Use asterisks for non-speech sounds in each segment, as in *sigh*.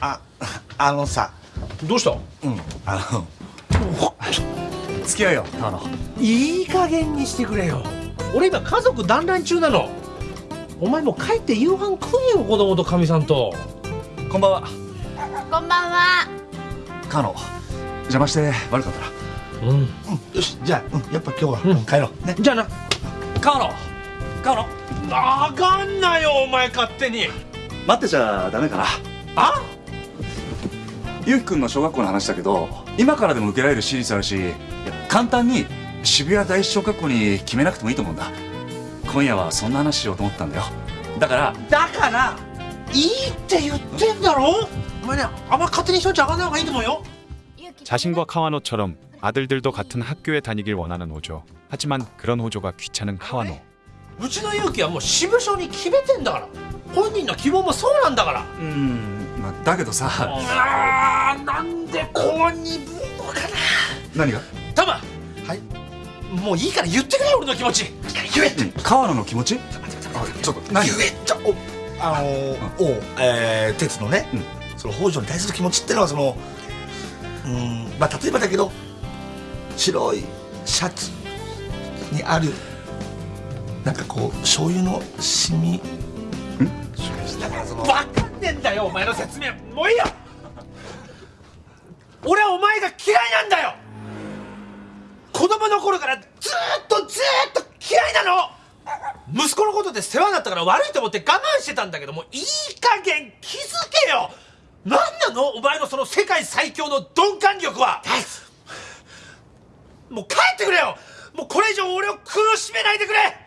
ああのさ。どうした？うんあの *laughs* 付き合いよ。川野いい加減にしてくれよ。俺今家族団らん中なの。お前もう帰って夕飯食えよ子供とかみさんと。こんばんは。こんばんは。川野邪魔して悪かったなうん。うんよしじゃあ、うん、やっぱ今日は、うん。うん帰ろう。ね。じゃあな。川野川野あかんなよお前勝手に。待ってちゃダメかな。あ？ゆうきくんの小学校の話だけど今からでも受けられる私立あるしいや簡単に渋谷第一小学校に決めなくてもいいと思うんだ今夜はそんな話しようと思ったんだよだからだからいいって言ってんだろお前ねあんま勝手にしといちゃあかんない方がいいと思うよ 자신과 카와노처럼 아들들도 같은 학교에 다니길 원하는 호조. 하지만 그런 호조가 귀찮은 카와노. うちの勇気はもう支部長に決めてんだから本人の希望もそうなんだからうん まあだけどさあーなんでこう鈍いのかな。何が？タマはい？もういいから言ってくれよ俺の気持ち。言えって。川野の気持ち？あちょっと何言えちゃおあのーおえー、鉄のね、その北条に対する気持ちってのはそのうんまあ例えばだけど白いシャツにあるなんかこう醤油のシミん？だからその分かんねえんだよお前の説明。もういいよ。俺はお前が嫌いなんだよ。子供の頃からずっとずっと嫌いなの。息子のことで世話になったから悪いと思って我慢してたんだけどもいい加減気づけよ。何なの？お前のその世界最強の鈍感力は。もう帰ってくれよ。もうこれ以上俺を苦しめないでくれ。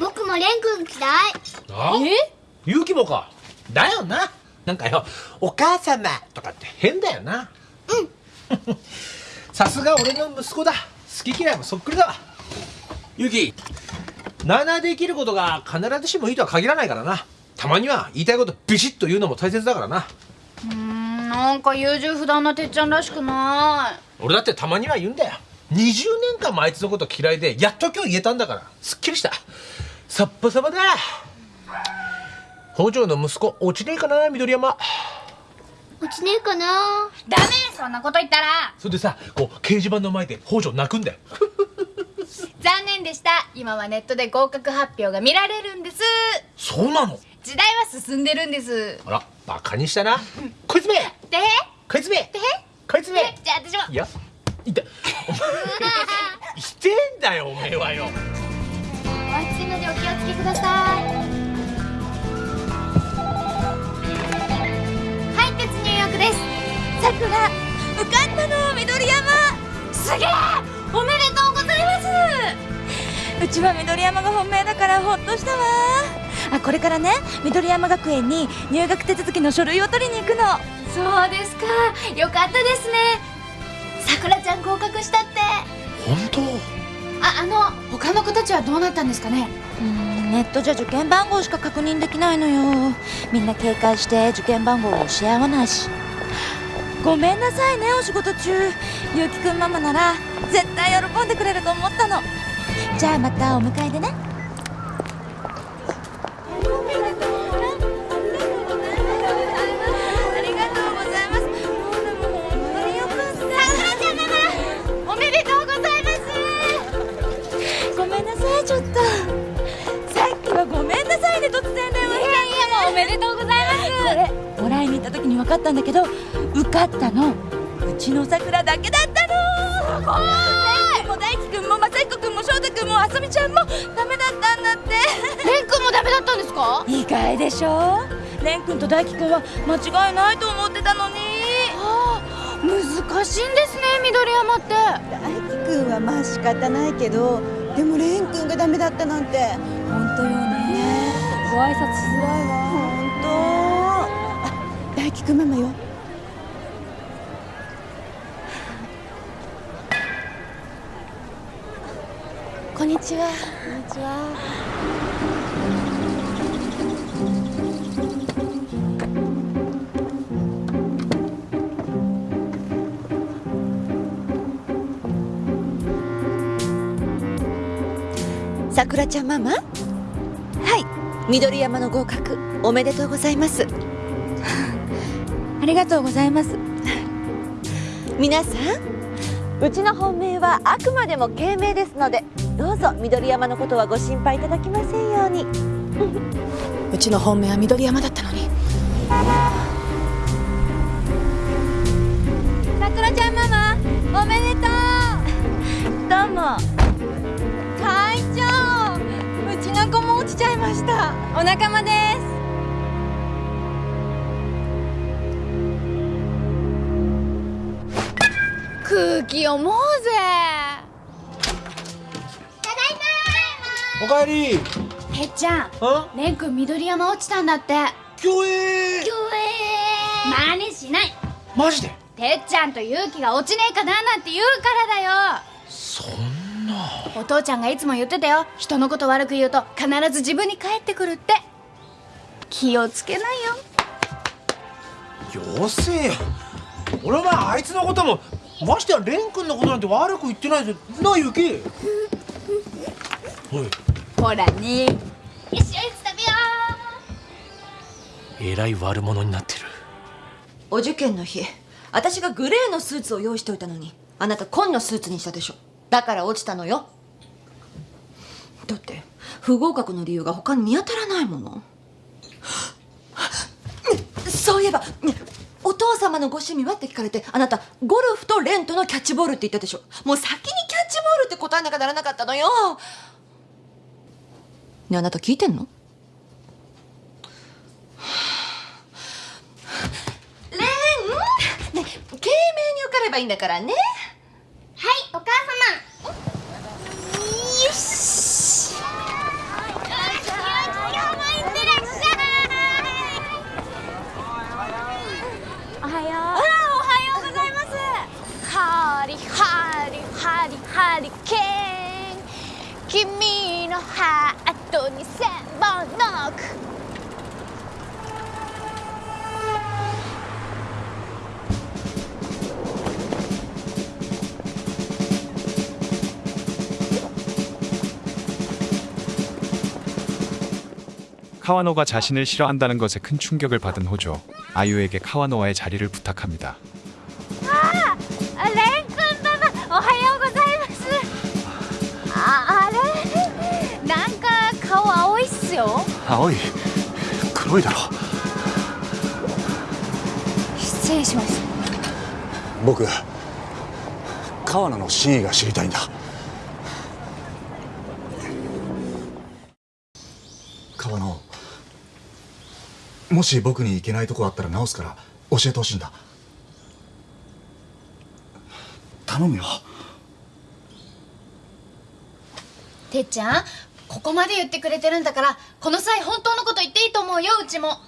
僕もレン君嫌い。あ？勇気もか。だよな。なんかよ「お母様」とかって変だよな。うん。*laughs* さすが俺の息子だ。好き嫌いもそっくりだわ。勇気なあなあできることが必ずしもいいとは限らないからな。たまには言いたいことビシッと言うのも大切だからな。うーんなんか優柔不断なてっちゃんらしくない。俺だってたまには言うんだよ。20年間もあいつのこと嫌いでやっと今日言えたんだから。すっきりしたさっぱさぱだ。北条の息子落ちねえかな緑山。落ちねえかな。ダメそんなこと言ったら。それでさこう掲示板の前で北条泣くんだよ。*laughs* 残念でした。今はネットで合格発表が見られるんです。そうなの？時代は進んでるんです。あらバカにしたな。こいつめ！で？こいつめ！で？こいつめ！じゃあ私も。いやいた。し *laughs* てんだよおめえはよ。お暑いのでお気をつけください。はい鉄入浴です。さくら受かったの緑山。すげえ！おめでとうございます。うちは緑山が本命だからほっとしたわ。あこれからね緑山学園に入学手続きの書類を取りに行くの。そうですか。よかったですね。さくらちゃん合格したって。本当？ああの他の子たちはどうなったんですかね？うんネットじゃ受験番号しか確認できないのよ。みんな警戒して受験番号を教え合わないし。ごめんなさいねお仕事中。ゆうきくんママなら絶対喜んでくれると思ったの。じゃあまたお迎えでね。かったんだけど受かったの。うちの桜だけだったの。すごいも大輝くんも正彦くんも翔太くんもあさみちゃんもダメだったんだって。レン君もダメだったんですか？意外でしょ。蓮くんと大輝くんは間違いないと思ってたのに。ああ難しいんですね緑山って。大輝くんはまあ仕方ないけどでも蓮くんがダメだったなんて。本当よね。ご挨拶しづらいわ聞くママよ。こんにちは。こんにちは。さくらちゃんママ？はい。緑山の合格おめでとうございますありがとうございます。皆さんうちの本命はあくまでも慶名ですのでどうぞ緑山のことはご心配いただきませんように。*laughs* うちの本命は緑山だったのに。さくらちゃんママおめでとう。どうも。会長うちの子も落ちちゃいました。お仲間です空気読もうぜ。おかえり。てっちゃんあレン君緑山落ちたんだって。競泳真似しない。マジで？てっちゃんと勇気が落ちねえかななんて言うからだよ。そんな。お父ちゃんがいつも言ってたよ。人のこと悪く言うと必ず自分に返ってくるって。気をつけないよ。よせよ。俺はまああいつのこともましてや蓮くんのことなんて悪く言ってないぜ。なあゆきおい。ほらね。よしおやつ食べよえらい悪者になってる。お受験の日私がグレーのスーツを用意しておいたのにあなた紺のスーツにしたでしょ。だから落ちたのよ。だって不合格の理由が他に見当たらないもの。そういえばお父様のご趣味は？って聞かれてあなたゴルフとレントのキャッチボールって言ったでしょ。もう先にキャッチボールって答えなきゃならなかったのよ。ねえあなた聞いてんの？レン！ねえ懸命に受かればいいんだからね 돈이 센번넉 카와노가 자신을 싫어한다는 것에 큰 충격을 받은 호조 아유에게 카와노와의 자리를 부탁합니다. 아, 네. よ。青い黒いだろ。失礼しました僕川名の真意が知りたいんだ。川野もし僕にいけないとこあったら直すから教えてほしいんだ。頼むよ。てっちゃんここまで言ってくれてるんだからこの際本当のこと言っていいと思うようちも。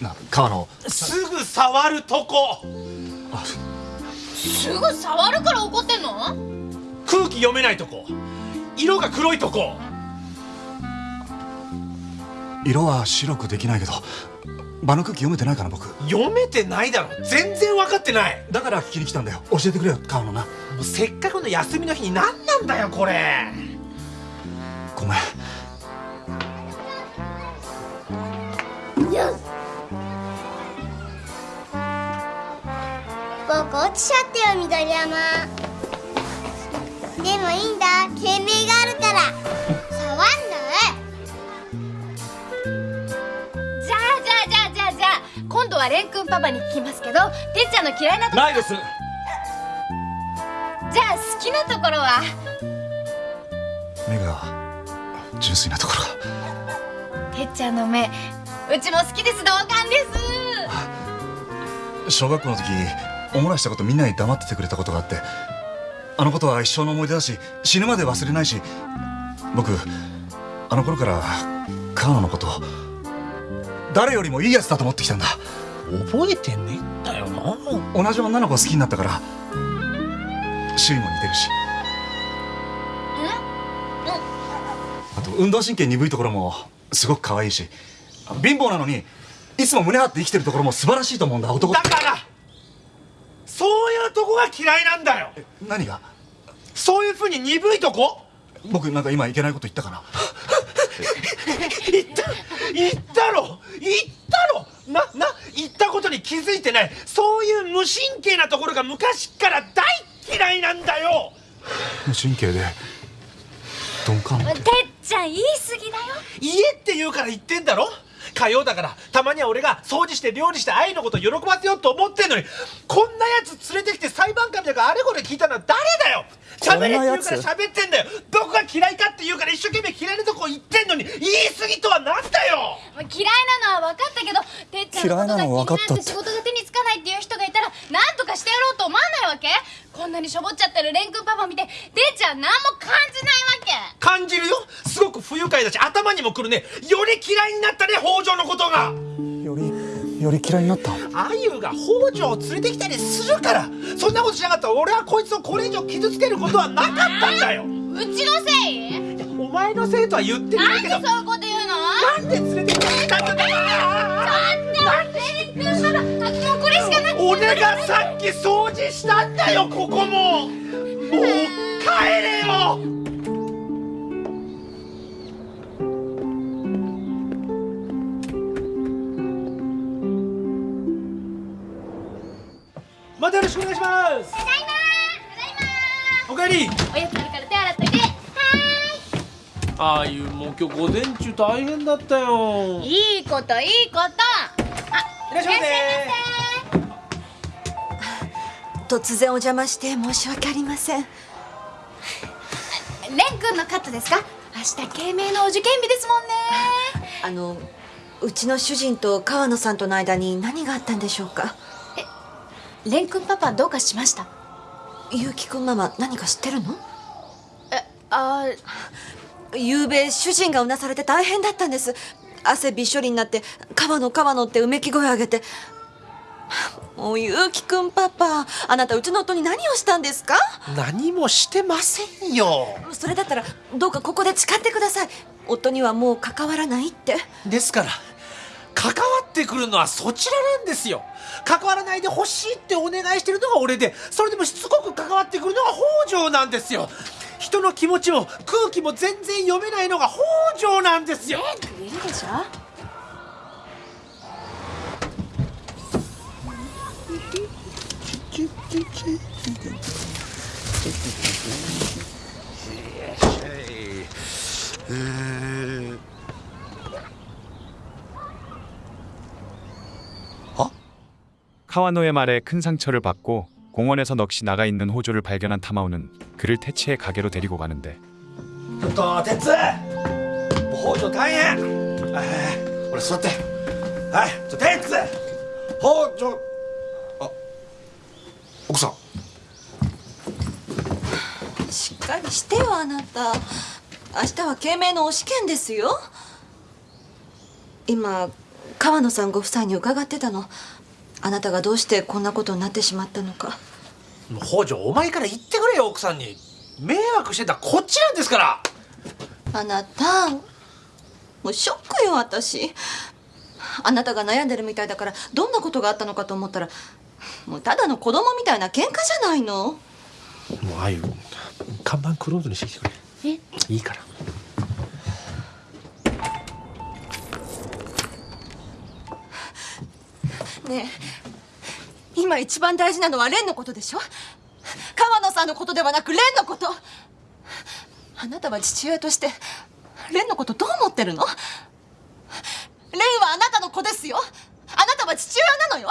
な川野。すぐ触るとこ。あすぐ触るから怒ってんの？空気読めないとこ。色が黒いとこ。色は白くできないけど場の空気読めてないかな僕。読めてないだろ。全然分かってない。だから聞きに来たんだよ。教えてくれよ川野なもうせっかくの休みの日に何なんだよこれ。ごめん。僕落ちちゃったよ緑山。でもいいんだ。懸命があるから。触んなじゃあじゃあじゃあじゃあじゃあ。今度は蓮くんパパに聞きますけどてっちゃんの嫌いなとこないですきなところは？目が純粋なところが。てっちゃんの目うちも好きです同感です。小学校の時おもらしたことみんなに黙っててくれたことがあってあのことは一生の思い出だし死ぬまで忘れないし僕あの頃から川野のこと誰よりもいいやつだと思ってきたんだ。覚えてねえんだよな。同じ女の子を好きになったから趣味も似てるし。あと運動神経鈍いところもすごく可愛いし。貧乏なのにいつも胸張って生きてるところも素晴らしいと思うんだ男だからそういうとこが嫌いなんだよ。何が？そういうふうに鈍いとこ？僕なんか今いけないこと言ったかな？言った言ったろ。言ったろ。なな言ったことに気づいてない。そういう無神経なところが昔から大嫌いなんだよ！無神経で。鈍感てっちゃん言い過ぎだよ。家って言うから言ってんだろ？火曜だからたまには俺が掃除して料理して愛のこと喜ばせようと思ってんのにこんなやつ連れてきて裁判官みたいなあれこれ聞いたのは誰だよ！喋れって言うから喋ってんだよ！どこが嫌いかって言うから一生懸命嫌いなとこ言ってんのに言い過ぎとはなんだよ！嫌いなのは分かったけどてっちゃんのことが気になって仕事が手につかないっていう人がいたら何とかしてやろうと思わないわけ？こんなにしょぼっちゃってる蓮くんパパ見ててっちゃん何も感じないわけ？感じるよ？すごく不愉快だし頭にもくるね。より嫌いになったね北条のことが。よりより嫌いになった？あゆが北条を連れてきたりするからそんなことしなかった。ら俺はこいつをこれ以上傷つけることはなかったんだようちのせい？いやお前のせいとは言ってなけど。ないんでそういうこと言うの？なんで連れてきたんだよ蓮くんパパもうこれしかなくて。俺がさっき掃除したんだよここも。もう帰れよ。またよろしくお願いします。ただいま。おかえり。おやつあるからああいうもう今日午前中大変だったよ。ーいいいこといいこと。いらっしゃいませ。突然お邪魔して申し訳ありません。蓮くんのカットですか？明日慶明のお受験日ですもんね。あのうちの主人と川野さんとの間に何があったんでしょうか？蓮くんパパどうかしました？結城くんママ何か知ってるの？えあ昨べ主人がうなされて大変だったんです汗びっしょりになって「川野川野」ってうめき声上げてもう結城くんパパあなたうちの夫に何をしたんですか何もしてませんよそれだったらどうかここで誓ってください夫にはもう関わらないってですから関わってくるのはそちらなんですよ関わらないでほしいってお願いしてるのが俺でそれでもしつこく関わってくるのが北条なんですよ人の気持ちも空気も全然読めないのが北条なんですよいるでしょ카와노의 말에 큰 상처를 받고 공원에서 넋이 나가 있는 호조를 발견한 타마오는 그를 태치의 가게로 데리고 가는데 ちょっと鉄もう北条大変はい俺座ってはいちょ鉄北条あ奥さんしっかりしてよあなた明日は慶明のお試験ですよ今川野さんご夫妻に伺ってたの あなたがどうしてこんなことになってしまったのか。北条お前から言ってくれよ奥さんに。迷惑してたこっちなんですから。あなたもうショックよ私。あなたが悩んでるみたいだからどんなことがあったのかと思ったらもうただの子供みたいな喧嘩じゃないの。もうああいう看板クローズにしてきてくれ。え？いいからね。え今一番大事なのは蓮のことでしょ？川野さんのことではなく蓮のこと。あなたは父親として蓮のことどう思ってるの？蓮はあなたの子ですよ。あなたは父親なのよ。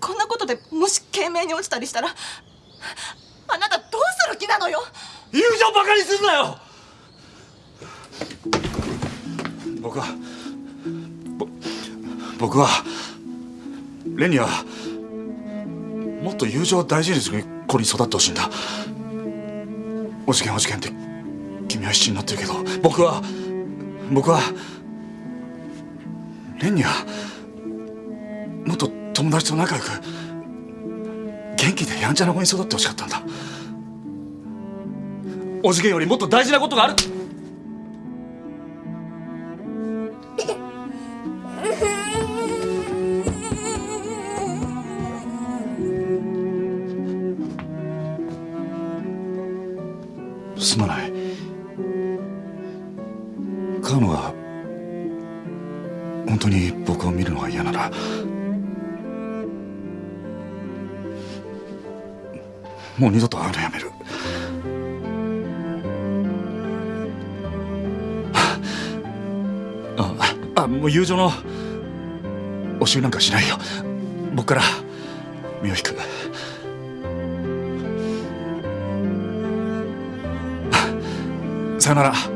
こんなことでもし懸命に落ちたりしたらあなたどうする気なのよ？友情バカにすんなよ！僕は僕はレンにはもっと友情を大事にする子に育ってほしいんだ。お事件お事件って君は必死になってるけど僕は僕は蓮にはもっと友達と仲良く元気でやんちゃな子に育ってほしかったんだ。おじけんよりもっと大事なことがある。もう二度と会うのやめる。ああもう友情のおしなんかしないよ。僕から身を引く。さよなら。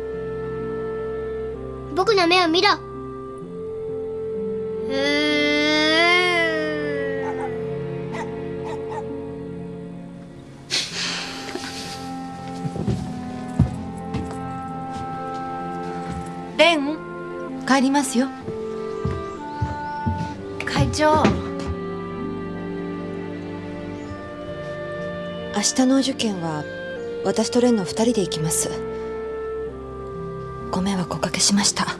の目を見ろ。レン帰りますよ。会長。明日のお受験は私とレンの二人で行きます。ご迷惑おかけしました。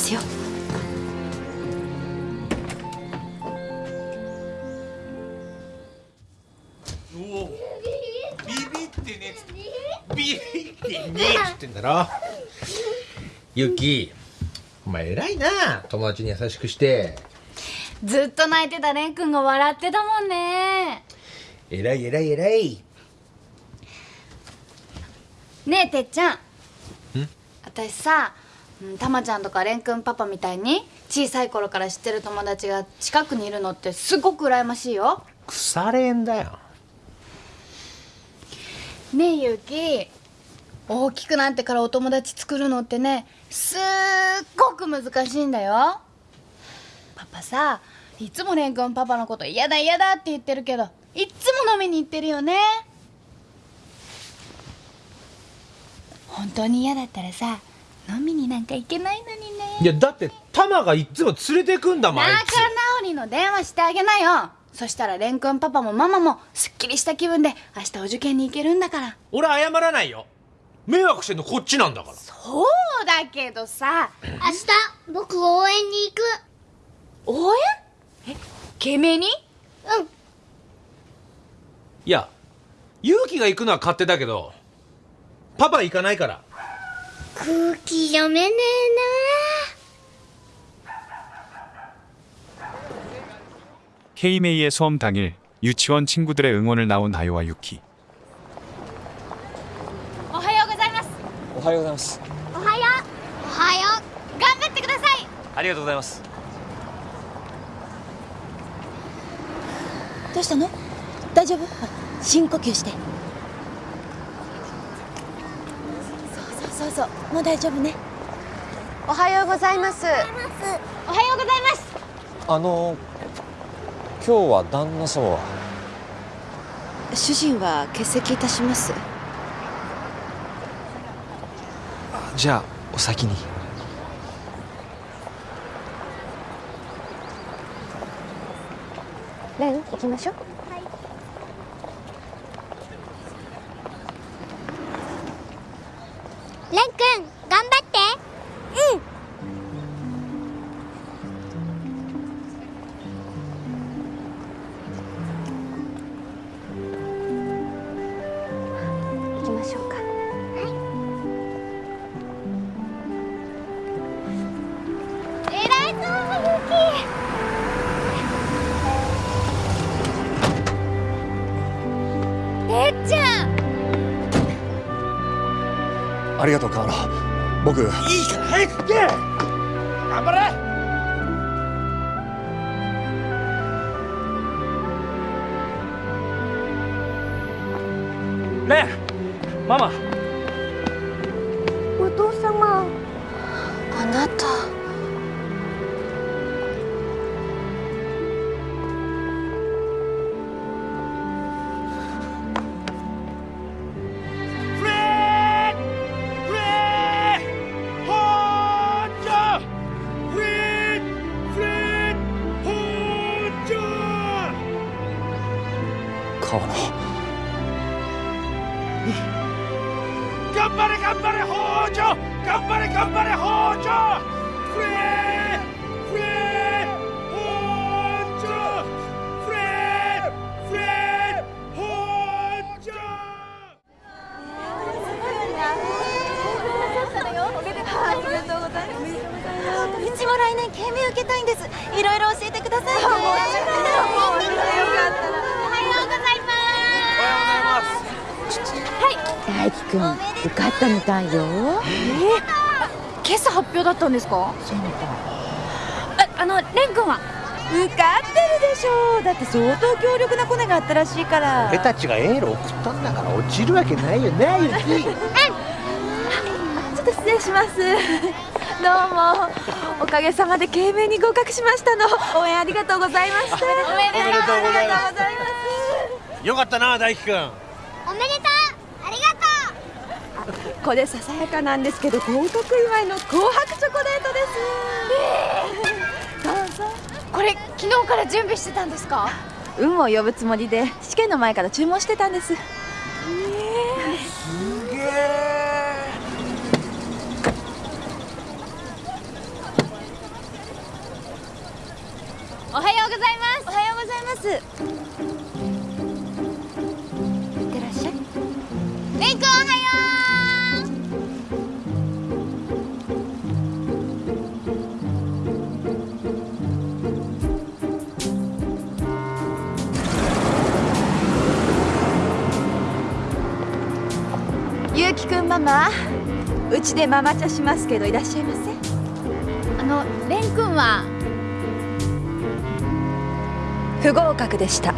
ますよ。ビビってねビビってねっつってんだろ。ユキお前偉いな。友達に優しくして。ずっと泣いてたレン君が笑ってたもんね。偉い偉い偉い。ねえてっちゃん。私さうんたまちゃんとかレン君パパみたいに小さい頃から知ってる友達が近くにいるのってすごく羨ましいよ。腐れんだよ。ねえゆうき。大きくなってからお友達作るのってねすっごく難しいんだよ。パパさいつもレン君パパのこと嫌だ嫌だって言ってるけどいっつも飲みに行ってるよね。本当に嫌だったらさ飲みになんか行けないのにね。いやだってタマがいっつも連れてくんだもん仲つ。直りの電話してあげなよ。そしたらレン君パパもママもすっきりした気分で明日お受験に行けるんだから。俺謝らないよ。迷惑してんのこっちなんだから。そうだけどさ。明日僕応援に行く。応援？え？懸命に？うん。いや勇気が行くのは勝手だけどパパ行かないから空気読めねえな K메이의 수험 당일 유치원 친구들의 응원을 나온 아요와 유키. おはようございますおはようございますおはようおはよ頑張ってくださいありがとうございますどうしたの大丈夫あ深呼吸して そうそうもう大丈夫ね。おはようございます。うおはようございます。あの今日は旦那様は？主人は欠席いたします。じゃあお先に。レン行きましょうレン君。ありがとう河野僕。いいから早く行け！頑張れ！ねえママ。河野頑張れ頑張れ北条！頑張れ頑張れ北条！フレーフレー北条！フレーフレー北条うちも来年警備受けたいんです。いろいろ教えてくださいねおはようございます大輝くん受かったみたいよ。今朝発表だったんですか？ああのレン君は？受かってるでしょだって相当強力なコネがあったらしいから。俺たちがエール送ったんだから落ちるわけないよねゆき。ちょっと失礼します。*laughs* どうも。おかげさまで懸命に合格しましたの。応援ありがとうございました。おめでとう。ございます。ありがとうございます。よかったな大輝くん。おめでこれささやかなんですけど合格祝いの紅白チョコレートです、どうぞ。これ昨日から準備してたんですか？運を呼ぶつもりで試験の前から注文してたんです。おはようございます。おはようございますゆうちでママ茶しますけどいらっしゃいませ。うあのレン君は？不合格でした